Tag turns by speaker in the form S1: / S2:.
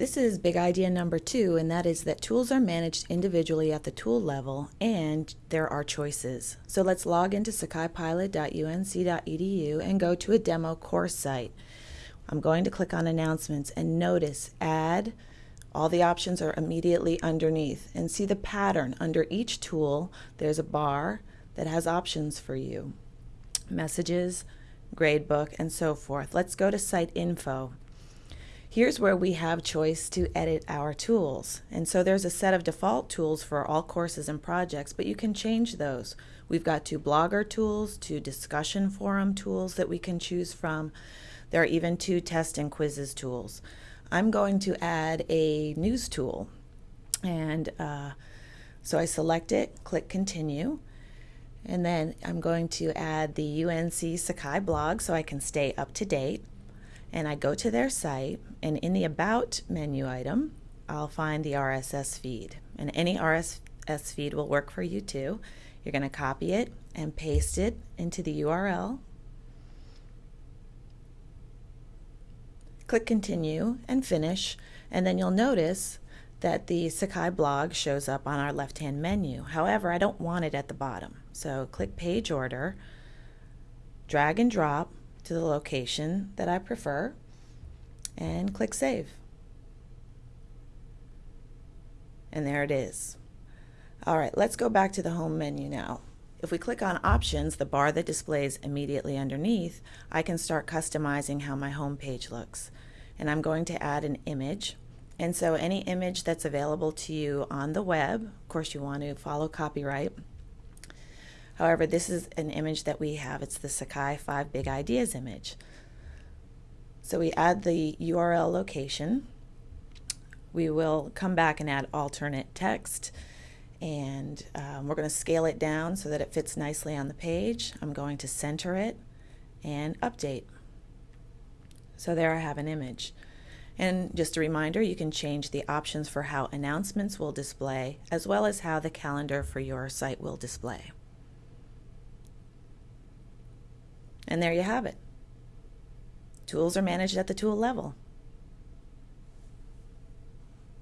S1: This is big idea number two, and that is that tools are managed individually at the tool level and there are choices. So let's log into sakaipilot.unc.edu and go to a demo course site. I'm going to click on announcements and notice add. All the options are immediately underneath and see the pattern. Under each tool, there's a bar that has options for you. Messages, gradebook, and so forth. Let's go to site info. Here's where we have choice to edit our tools. And so there's a set of default tools for all courses and projects, but you can change those. We've got two blogger tools, two discussion forum tools that we can choose from. There are even two test and quizzes tools. I'm going to add a news tool. And uh, so I select it, click continue. And then I'm going to add the UNC Sakai blog so I can stay up to date and I go to their site and in the about menu item I'll find the RSS feed and any RSS feed will work for you too. You're going to copy it and paste it into the URL. Click continue and finish and then you'll notice that the Sakai blog shows up on our left hand menu. However, I don't want it at the bottom. So click page order, drag and drop to the location that I prefer and click Save. And there it is. All right, let's go back to the home menu now. If we click on Options, the bar that displays immediately underneath, I can start customizing how my home page looks. And I'm going to add an image. And so any image that's available to you on the web, of course you want to follow copyright, However, this is an image that we have. It's the Sakai 5 Big Ideas image. So we add the URL location. We will come back and add alternate text and um, we're going to scale it down so that it fits nicely on the page. I'm going to center it and update. So there I have an image. And just a reminder, you can change the options for how announcements will display as well as how the calendar for your site will display. And there you have it. Tools are managed at the tool level.